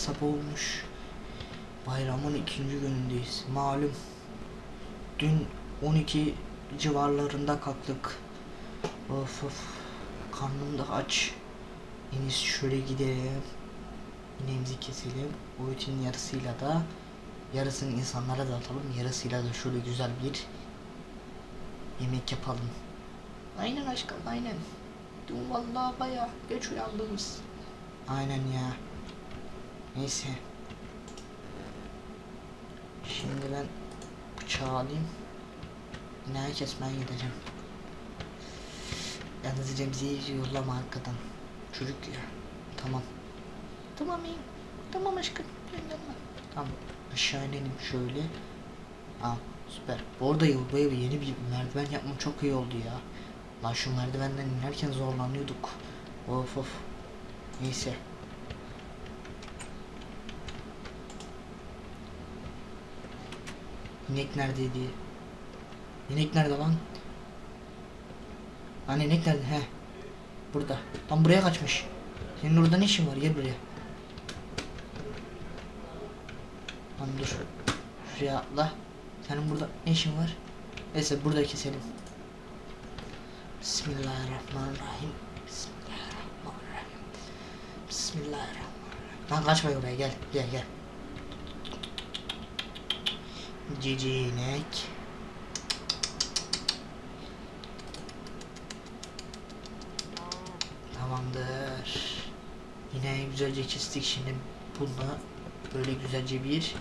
sabah olmuş. Bayramın ikinci günündeyiz. Malum. Dün 12 civarlarında kalktık. Of of. Karnım da aç. En şöyle gidelim. İneğimizi keselim. Etin yarısıyla da yarısını insanlara dağıtalım. Yarısıyla da şöyle güzel bir yemek yapalım. Aynen aşkım aynen. Dün vallahi baya geç uyandınız. Aynen ya. Neyse. Şimdi ben bıçağı alayım. İneği kesmeye gideceğim. Yalnız Remzi'yi yollama arkadan. Çocuk ya. Tamam. Tamam iyi. Tamam aşkım. Gönderme. Tamam. Aşağı inelim şöyle. Aa süper. Bu arada yol boyu yeni bir merdiven yapmam çok iyi oldu ya. Lan şu merdivenden inerken zorlanıyorduk. Of of. Neyse. İnek neredeydi? İnek nerede lan? Lan inek nerede? He. Burada. Tam buraya kaçmış. Senin orada ne işin var? Gel buraya. Lan dur. Şuraya atla. Senin burada ne işin var? Neyse burada keselim. Bismillahirrahmanirrahim. Bismillahirrahmanirrahim. Bismillahirrahmanirrahim. Lan kaçma oraya gel. Gel gel. Cici inek. Tamamdır. Yine güzelce kestik şimdi bunu böyle güzelce bir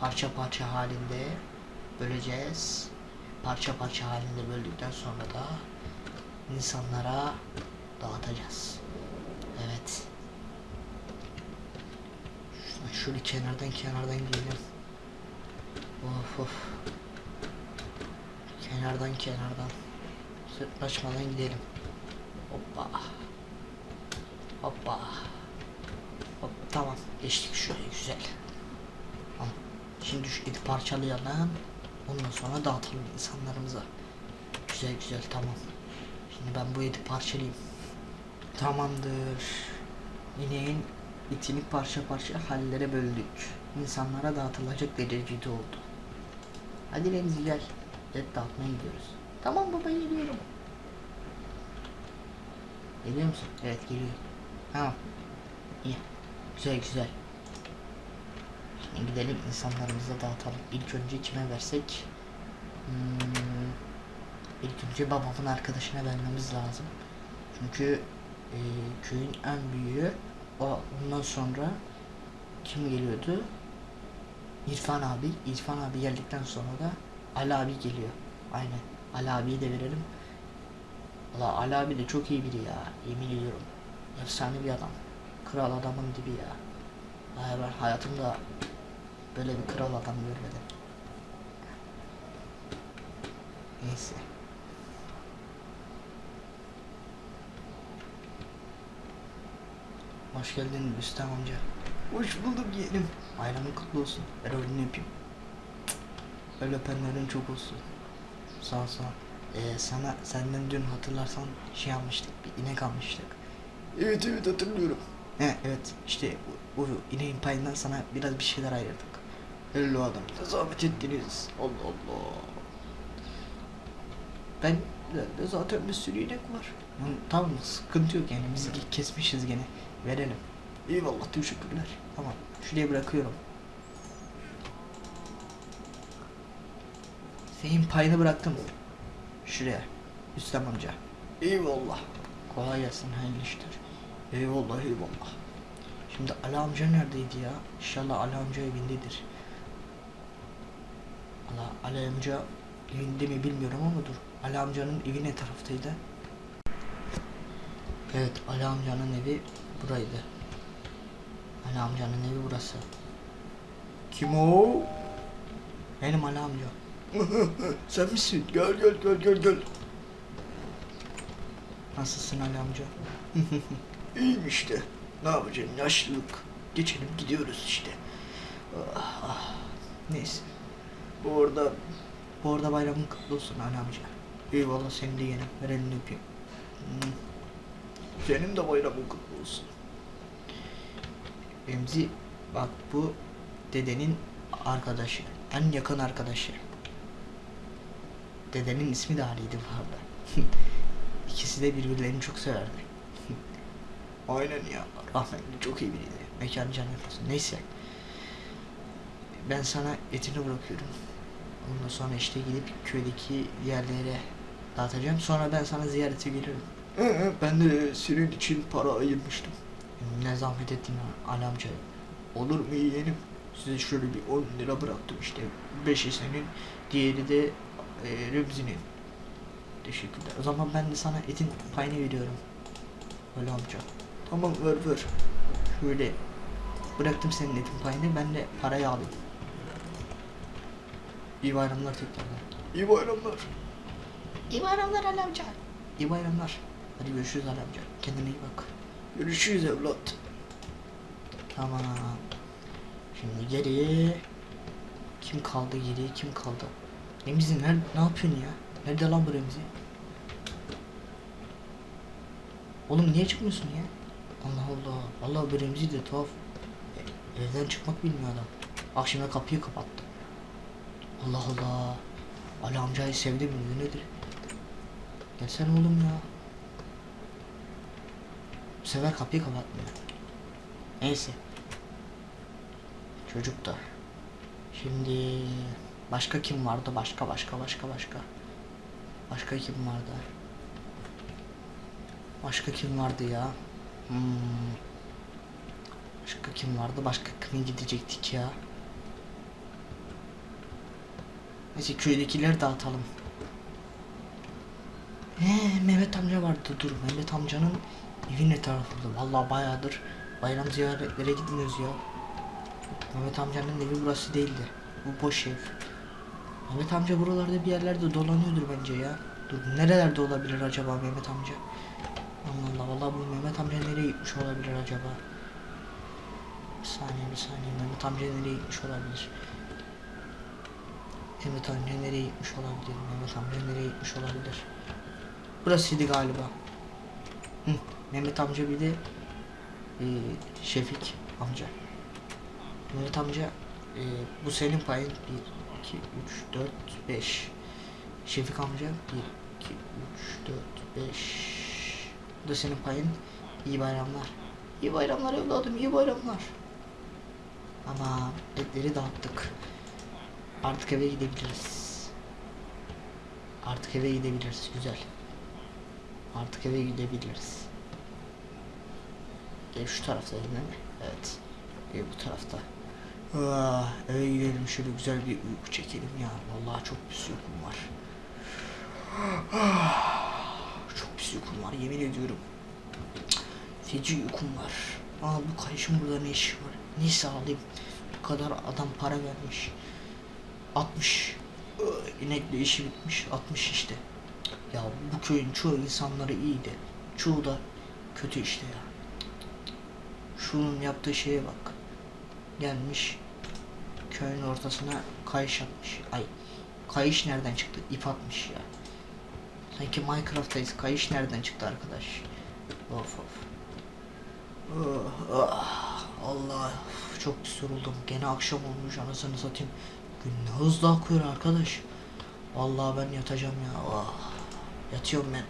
parça parça halinde böleceğiz. Parça parça halinde böldükten sonra da insanlara dağıtacağız. Evet. Şöyle kenardan kenardan gidelim. Of. Kenardan kenardan. Sırtlaşmadan gidelim. Hoppa. Hoppa. Hop tamam. Geçtik şöyle güzel. Tamam. Şimdi şu eti parçalayalım. Ondan sonra dağıtalım insanlarımıza. Güzel güzel tamam. Şimdi ben bu eti parçalayayım. Tamamdır. İneğin itini parça parça hallere böldük. İnsanlara dağıtılacak derecede oldu. Hadi Remzi gel. Et dağıtmaya gidiyoruz. Tamam baba geliyorum. Geliyor musun? Evet geliyor. Tamam. İyi. Güzel güzel. Şimdi gidelim insanlarımıza dağıtalım. İlk önce kime versek? Hmm, ilk önce babamın arkadaşına vermemiz lazım. Çünkü e, köyün en büyüğü. O, ondan sonra kim geliyordu? İrfan abi. İrfan abi geldikten sonra da Ali abi geliyor. Aynen. Ali abiyi de verelim. Valla Ali abi de çok iyi biri ya. Yemin ediyorum. Efsane bir adam. Kral adamın dibi ya. Hayır ben hayatımda böyle bir kral adam görmedim. Neyse. Hoş geldin Rüstem amca. Hoş bulduk yeğenim. Bayramın kutlu olsun. Ver elini öpeyim. Öyle öpenlerin çok olsun. Sağ ol sağ ol. Ee, sana senden dün hatırlarsan şey almıştık. Bir inek almıştık. Evet evet hatırlıyorum. He evet işte bu, bu ineğin payından sana biraz bir şeyler ayırdık. Hello adam. Ne zahmet ettiniz. Allah Allah. Ben de zaten bir sürü inek var. Tamam sıkıntı yok yani biz kesmişiz gene. Verelim. Eyvallah teşekkürler. Tamam şuraya bırakıyorum. Senin payını bıraktım. Şuraya. Üstem amca. Eyvallah. Kolay gelsin hayırlı işler. Eyvallah eyvallah. Şimdi Ali amca neredeydi ya? İnşallah Ali amca evindedir. Allah Ali amca evinde mi bilmiyorum ama dur. Ali amcanın evi ne taraftaydı? Evet Ali amcanın evi buraydı. Ali amcanın evi burası. Kim o? Benim Ali amca. Sen misin? Gel gel gel gel gel. Nasılsın Ali amca? İyiyim işte. Ne yapacaksın? Yaşlılık. Geçelim gidiyoruz işte. Ah, ah. Neyse. Bu arada bu arada bayramın kutlu olsun Ali amca. Eyvallah seni de yerim. Ver elini öpeyim. Senin de bayramın kutlu olsun. Remzi Bak bu dedenin arkadaşı. En yakın arkadaşı. Dedenin ismi de Ali'ydi bu arada. İkisi de birbirlerini çok severdi. Aynen ya. Rahmetli çok iyi biriydi. Mekan cennet olsun. Neyse. Ben sana etini bırakıyorum. Ondan sonra işte gidip köydeki yerlere dağıtacağım. Sonra ben sana ziyarete gelirim. Ben de senin için para ayırmıştım. Ne zahmet ettin Ali amca. Olur mu yeğenim? Size şöyle bir 10 lira bıraktım işte. Beşi senin, diğeri de e, Remzi'nin. Teşekkürler. O zaman ben de sana etin payını veriyorum. Ali amca. Tamam ver ver. Şöyle bıraktım senin etin payını ben de parayı alayım. İyi bayramlar tekrardan. İyi bayramlar. İyi bayramlar Ali amca. İyi bayramlar. Hadi görüşürüz Ali amca. Kendine iyi bak. Görüşürüz evlat. Tamam. Şimdi geriye kim kaldı geriye kim kaldı? Remzi nerede ne yapıyorsun ya? Nerede lan bu Remzi? Oğlum niye çıkmıyorsun ya? Allah Allah. Allah bu Remzi de tuhaf. E, evden çıkmak bilmiyor adam. Akşama kapıyı kapattı. Allah Allah. Ali amcayı sevdi mi nedir? Gelsene oğlum ya. Sefer kapıyı kapatmıyor. Neyse. Çocuk da. Şimdi başka kim vardı? Başka başka başka başka. Başka kim vardı? Başka kim vardı ya? Hmm. Başka kim vardı? Başka kime gidecektik ya? Neyse köydekileri dağıtalım. He Mehmet amca vardı dur Mehmet amcanın evi ne tarafında vallahi bayağıdır bayram ziyaretlere gitmiyoruz ya. Mehmet amcanın evi burası değildi. Bu boş ev. Mehmet amca buralarda bir yerlerde dolanıyordur bence ya. Dur nerelerde olabilir acaba Mehmet amca? Allah Allah vallahi bu Mehmet amca nereye gitmiş olabilir acaba? Bir saniye bir saniye. Mehmet amca nereye gitmiş olabilir? Mehmet amca nereye gitmiş olabilir? Mehmet amca nereye gitmiş olabilir? Burasıydı galiba. Hı, Mehmet amca bir de e, Şefik amca. Mehmet amca e, bu senin payın 1, 2, 3, 4, 5. Şefik amca 1, 2, 3, 4, 5. Bu da senin payın. İyi bayramlar. İyi bayramlar evladım, iyi bayramlar. Ama etleri dağıttık. Artık eve gidebiliriz. Artık eve gidebiliriz. Güzel. Artık eve gidebiliriz. Ev şu tarafta mi? Evet. Ev bu tarafta. Ah, eve gidelim şöyle güzel bir uyku çekelim ya. Vallahi çok pis uykum var. Ah, çok pis uykum var yemin ediyorum. Feci uykum var. Aa bu kayışın burada ne işi var? Neyse alayım. Bu kadar adam para vermiş. 60. Iı, İnekle işi bitmiş. 60 işte. Ya bu köyün çoğu insanları iyiydi. Çoğu da kötü işte ya. Şunun yaptığı şeye bak. Gelmiş köyün ortasına kayış atmış. Ay kayış nereden çıktı? İp atmış ya. Sanki Minecraft'tayız. Kayış nereden çıktı arkadaş? Of of. Oh, ah, Allah çok pis yoruldum. Gene akşam olmuş anasını satayım. Gün ne hızlı akıyor arkadaş. Vallahi ben yatacağım ya. Oh. Yatıyorum ben.